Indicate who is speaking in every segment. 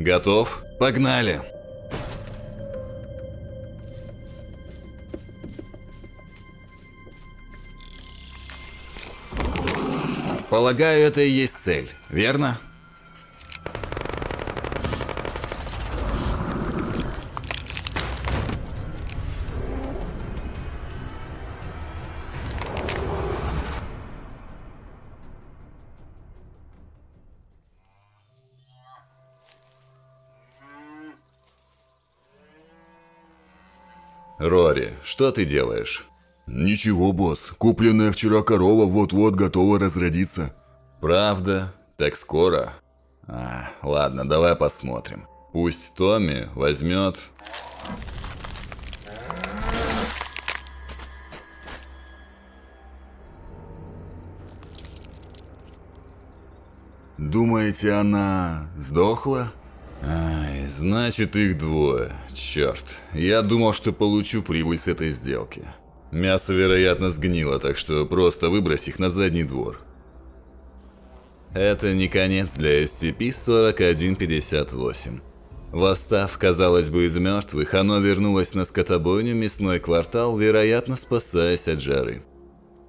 Speaker 1: Готов? Погнали! Полагаю, это и есть цель, верно? Рори, что ты делаешь?
Speaker 2: Ничего, босс. Купленная вчера корова вот-вот готова разродиться.
Speaker 1: Правда? Так скоро? А, ладно, давай посмотрим. Пусть Томми возьмет...
Speaker 2: Думаете, она сдохла?
Speaker 1: Ай, значит их двое. Черт, я думал, что получу прибыль с этой сделки. Мясо, вероятно, сгнило, так что просто выбрось их на задний двор. Это не конец для SCP-4158. Восстав, казалось бы, из мертвых, оно вернулось на скотобойню мясной квартал, вероятно, спасаясь от жары.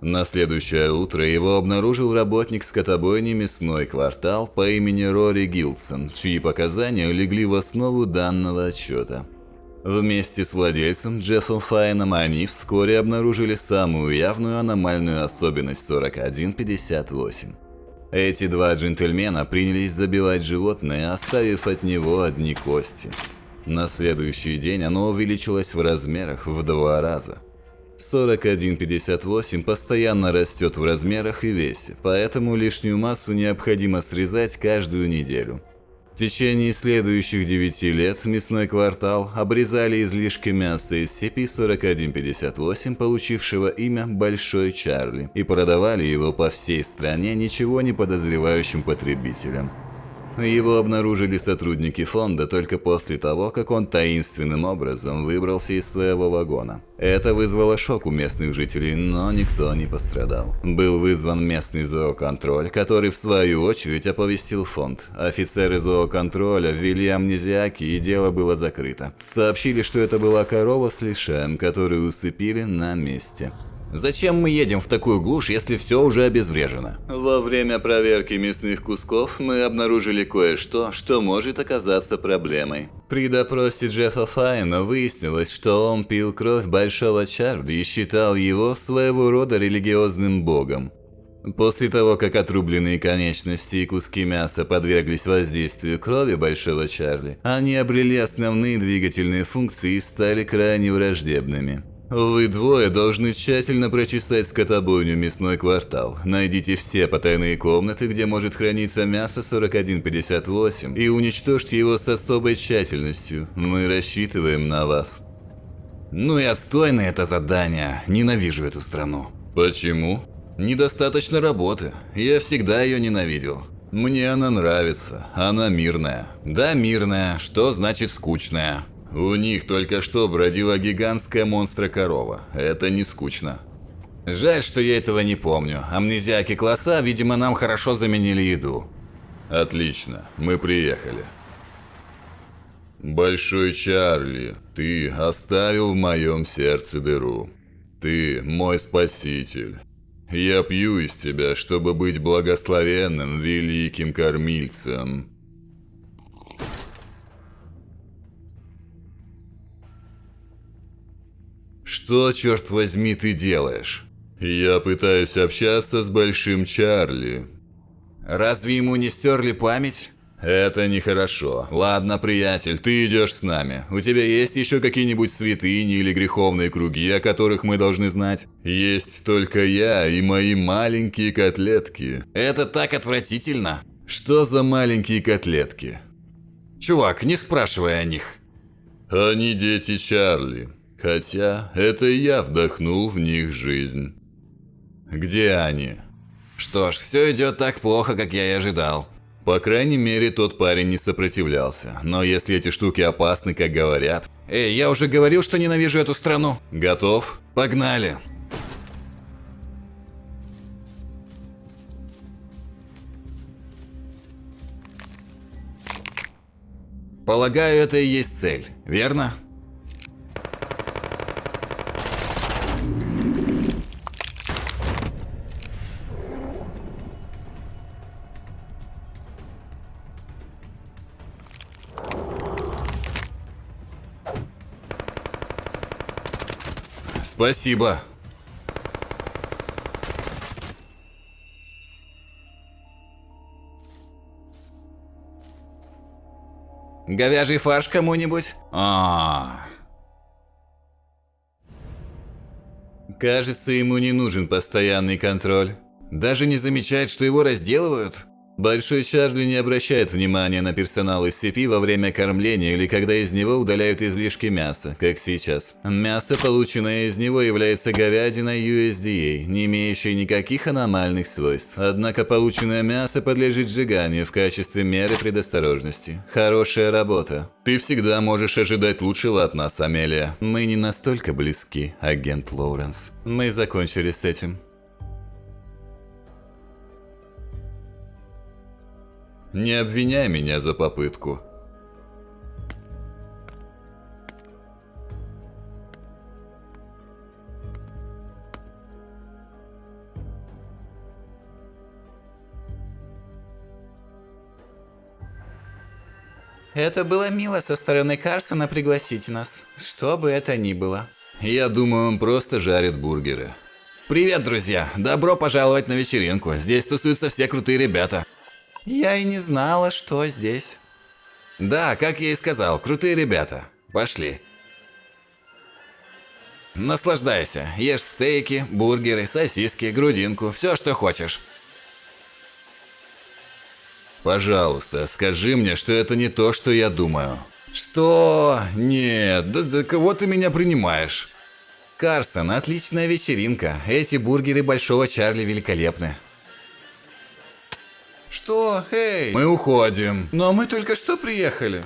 Speaker 1: На следующее утро его обнаружил работник скотобойни мясной квартал по имени Рори Гилдсон, чьи показания легли в основу данного отчета. Вместе с владельцем Джеффом Файном они вскоре обнаружили самую явную аномальную особенность 4158. Эти два джентльмена принялись забивать животное, оставив от него одни кости. На следующий день оно увеличилось в размерах в два раза. 4158 постоянно растет в размерах и весе, поэтому лишнюю массу необходимо срезать каждую неделю. В течение следующих 9 лет мясной квартал обрезали излишки мяса из CP-4158, получившего имя Большой Чарли, и продавали его по всей стране ничего не подозревающим потребителям. Его обнаружили сотрудники фонда только после того, как он таинственным образом выбрался из своего вагона. Это вызвало шок у местных жителей, но никто не пострадал. Был вызван местный зооконтроль, который в свою очередь оповестил фонд. Офицеры зооконтроля ввели амнезиаки и дело было закрыто. Сообщили, что это была корова с лишаем, которую усыпили на месте. Зачем мы едем в такую глушь, если все уже обезврежено? Во время проверки мясных кусков мы обнаружили кое-что, что может оказаться проблемой. При допросе Джеффа Файна выяснилось, что он пил кровь Большого Чарли и считал его своего рода религиозным богом. После того, как отрубленные конечности и куски мяса подверглись воздействию крови Большого Чарли, они обрели основные двигательные функции и стали крайне враждебными. Вы двое должны тщательно прочесать скотобойню мясной квартал. Найдите все потайные комнаты, где может храниться мясо 4158 и уничтожьте его с особой тщательностью. Мы рассчитываем на вас. Ну и отстойное это задание. Ненавижу эту страну. Почему? Недостаточно работы. Я всегда ее ненавидел. Мне она нравится. Она мирная. Да, мирная. Что значит скучная? У них только что бродила гигантская монстра-корова. Это не скучно. Жаль, что я этого не помню. Амнезиаки класса, видимо, нам хорошо заменили еду. Отлично, мы приехали. Большой Чарли, ты оставил в моем сердце дыру. Ты мой спаситель. Я пью из тебя, чтобы быть благословенным великим кормильцем. Что, черт возьми, ты делаешь? Я пытаюсь общаться с Большим Чарли. Разве ему не стерли память? Это нехорошо. Ладно, приятель, ты идешь с нами. У тебя есть еще какие-нибудь святыни или греховные круги, о которых мы должны знать? Есть только я и мои маленькие котлетки. Это так отвратительно. Что за маленькие котлетки? Чувак, не спрашивай о них. Они дети Чарли. Хотя это я вдохнул в них жизнь. Где они? Что ж, все идет так плохо, как я и ожидал. По крайней мере, тот парень не сопротивлялся. Но если эти штуки опасны, как говорят... Эй, я уже говорил, что ненавижу эту страну. Готов? Погнали. Полагаю, это и есть цель, верно? Спасибо. Говяжий фарш кому-нибудь? А. Кажется, ему не нужен постоянный контроль. Даже не замечает, что его разделывают. Большой Чарли не обращает внимания на персонал цепи во время кормления или когда из него удаляют излишки мяса, как сейчас. Мясо, полученное из него, является говядиной USDA, не имеющей никаких аномальных свойств. Однако полученное мясо подлежит сжиганию в качестве меры предосторожности. Хорошая работа. Ты всегда можешь ожидать лучшего от нас, Амелия. Мы не настолько близки, агент Лоуренс. Мы закончили с этим. Не обвиняй меня за попытку.
Speaker 3: Это было мило со стороны Карсона пригласить нас, что бы это ни было.
Speaker 1: Я думаю, он просто жарит бургеры. Привет, друзья! Добро пожаловать на вечеринку. Здесь тусуются все крутые ребята.
Speaker 3: Я и не знала, что здесь.
Speaker 1: Да, как я и сказал, крутые ребята. Пошли. Наслаждайся. Ешь стейки, бургеры, сосиски, грудинку, все, что хочешь. Пожалуйста, скажи мне, что это не то, что я думаю. Что? Нет, да за кого ты меня принимаешь? Карсон, отличная вечеринка. Эти бургеры Большого Чарли великолепны.
Speaker 3: Что? Эй!
Speaker 1: Мы уходим.
Speaker 3: Но мы только что приехали.